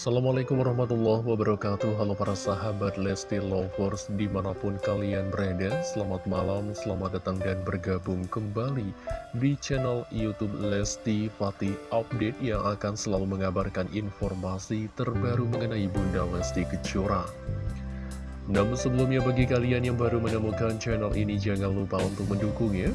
Assalamualaikum warahmatullahi wabarakatuh. Halo para sahabat Lesti Lovers di mana pun kalian berada Selamat malam, selamat datang dan bergabung kembali di channel Youtube Lesti Fatih Update Yang akan selalu mengabarkan informasi terbaru mengenai Bunda Lesti Kejora. Namun sebelumnya bagi kalian yang baru menemukan channel ini jangan lupa untuk mendukungnya.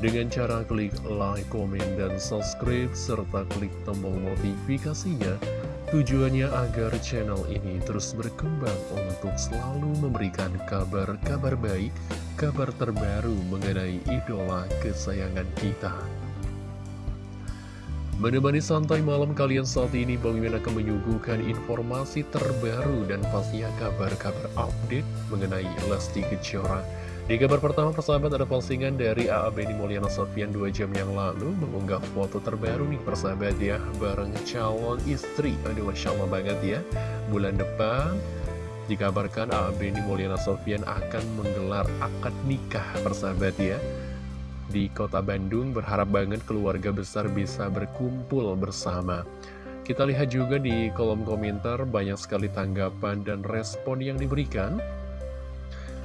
Dengan cara klik like, komen, dan subscribe, serta klik tombol notifikasinya Tujuannya agar channel ini terus berkembang untuk selalu memberikan kabar-kabar baik, kabar terbaru mengenai idola kesayangan kita. Menemani santai malam kalian saat ini, Bang Mimin akan menyuguhkan informasi terbaru dan pastinya kabar-kabar update mengenai Lesti Kejora. Di kabar pertama persahabat ada postingan dari AA Beni Mulyana Sofian 2 jam yang lalu mengunggah foto terbaru nih persahabat ya bareng calon istri. Aduh Masya Allah banget ya. Bulan depan dikabarkan AA Beni Mulyana Sofian akan menggelar akad nikah persahabat ya. Di kota Bandung berharap banget keluarga besar bisa berkumpul bersama. Kita lihat juga di kolom komentar banyak sekali tanggapan dan respon yang diberikan.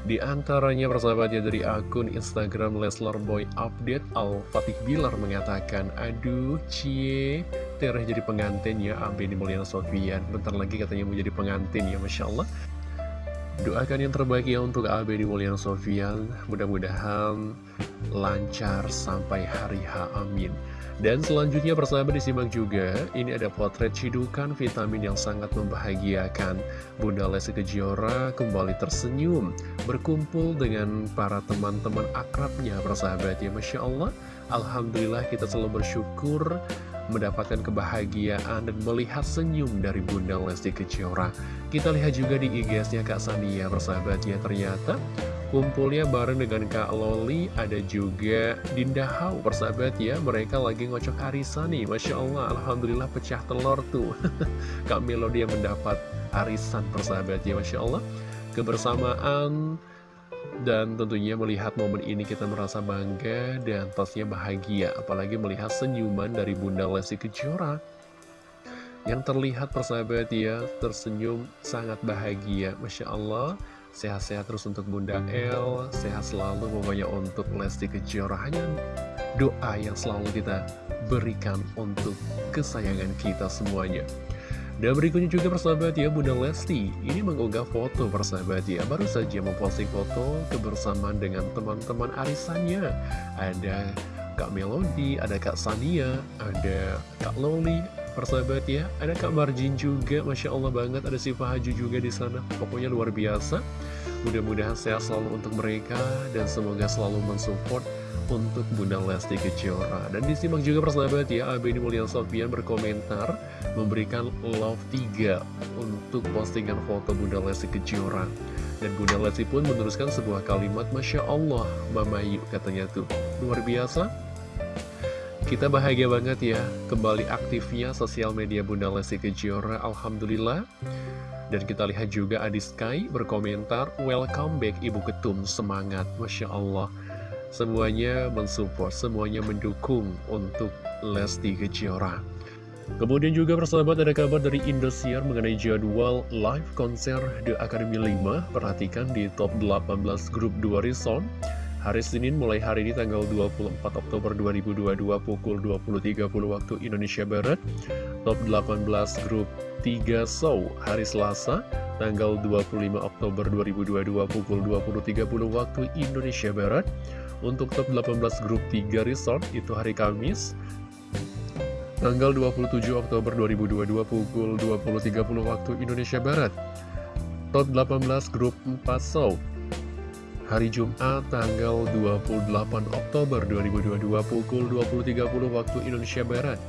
Di antaranya persahabatnya dari akun Instagram Leslar Boy Update Al-Fatih Bilar mengatakan Aduh cie Tereh jadi pengantin ya Abeni Mulyana Sofian. Bentar lagi katanya mau jadi pengantin ya Masya Allah. Doakan yang terbaik ya untuk Abeni Mulyana Sofian. Mudah-mudahan lancar sampai hari H Amin dan selanjutnya persahabat disimak juga, ini ada potret cidukan vitamin yang sangat membahagiakan. Bunda Lesti Kejora kembali tersenyum, berkumpul dengan para teman-teman akrabnya persahabat ya Masya Allah. Alhamdulillah kita selalu bersyukur mendapatkan kebahagiaan dan melihat senyum dari Bunda Lesti Kejora. Kita lihat juga di IG-nya Kak Sania persahabat ya ternyata Kumpulnya bareng dengan Kak Loli, ada juga Dinda Hau, persahabat ya. Mereka lagi ngocok arisan nih, Masya Allah, Alhamdulillah pecah telur tuh. Kak Melody yang mendapat arisan, persahabat ya, Masya Allah. Kebersamaan dan tentunya melihat momen ini kita merasa bangga dan pastinya bahagia. Apalagi melihat senyuman dari Bunda Lesti Kejora yang terlihat persahabat ya tersenyum sangat bahagia Masya Allah Sehat-sehat terus untuk Bunda El, sehat selalu pokoknya untuk Lesti Kejora. Doa yang selalu kita berikan untuk kesayangan kita semuanya. Dan berikutnya juga persahabat ya Bunda Lesti Ini mengunggah foto persahabat ya Baru saja memposting foto kebersamaan dengan teman-teman arisannya Ada Kak Melody, ada Kak Sania, ada Kak Loli, persahabat ya. Ada Kak Marjin juga Masya Allah banget. Ada si Haju juga di sana. Pokoknya luar biasa. Mudah-mudahan sehat selalu untuk mereka dan semoga selalu mensupport untuk Bunda Lesti Kejora. Dan disimak juga persahabat ya Abeni Mulyana Sofian berkomentar memberikan love 3 untuk postingan foto Bunda Lesti Kejora. Dan Bunda Lesti pun meneruskan sebuah kalimat Masya Allah Mama Yu katanya tuh. Luar biasa kita bahagia banget ya, kembali aktifnya sosial media Bunda Lesti Kejora, Alhamdulillah. Dan kita lihat juga Adi Sky berkomentar, Welcome back Ibu Ketum, semangat, Masya Allah. Semuanya mensupport, semuanya mendukung untuk Lesti Kejora. Kemudian juga persahabat ada kabar dari Indosiar mengenai jadwal live konser The Academy 5. Perhatikan di top 18 grup 2 Rison. Hari Senin mulai hari ini tanggal 24 Oktober 2022 pukul 20.30 waktu Indonesia Barat. Top 18 grup 3 show hari Selasa tanggal 25 Oktober 2022 pukul 20.30 waktu Indonesia Barat. Untuk top 18 grup 3 resort itu hari Kamis tanggal 27 Oktober 2022 pukul 20.30 waktu Indonesia Barat. Top 18 grup 4 show hari Jumat tanggal 28 Oktober 2022 pukul 20.30 waktu Indonesia Barat.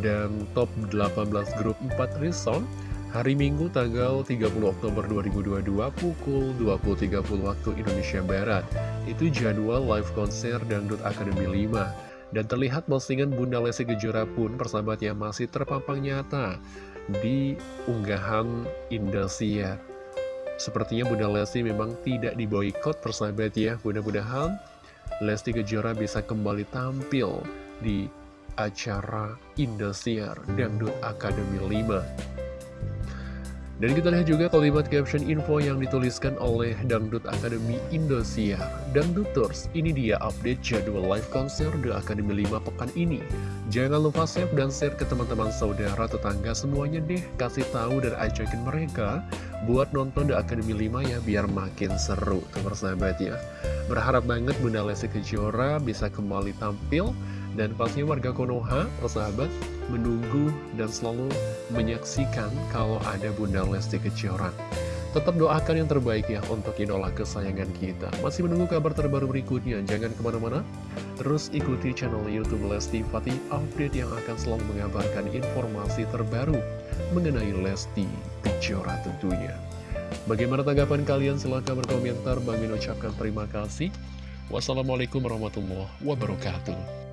Dan top 18 grup 4 Rison hari Minggu tanggal 30 Oktober 2022 pukul 20.30 waktu Indonesia Barat. Itu jadwal live konser Dangdut Academy 5 dan terlihat postingan Bunda Lesti Kejora pun persahabat yang masih terpampang nyata di unggahan Indosiar Sepertinya Bunda Lesti memang tidak diboykot persahabat ya. Mudah-mudahan Lesti Kejora bisa kembali tampil di acara Indosiar Dangdut Academy 5 Dan kita lihat juga kalimat caption info yang dituliskan oleh Dangdut Akademi Indosiar. Dangduters, ini dia update jadwal live konser The Academy 5 pekan ini. Jangan lupa save dan share ke teman-teman saudara tetangga semuanya deh. Kasih tahu dan ajakin mereka buat nonton The Academy 5 ya biar makin seru tuh persahabat ya. Berharap banget Bunda Lesti Kejora bisa kembali tampil dan pastinya warga Konoha, persahabat, menunggu dan selalu menyaksikan kalau ada Bunda Lesti Kejora. Tetap doakan yang terbaik ya untuk idola kesayangan kita. Masih menunggu kabar terbaru berikutnya, jangan ke mana-mana. Terus ikuti channel Youtube Lesti Fatih Update yang akan selalu mengabarkan informasi terbaru mengenai Lesti Kejora tentunya. Bagaimana tanggapan kalian? Silahkan berkomentar. Bang Min ucapkan terima kasih. Wassalamualaikum warahmatullahi wabarakatuh.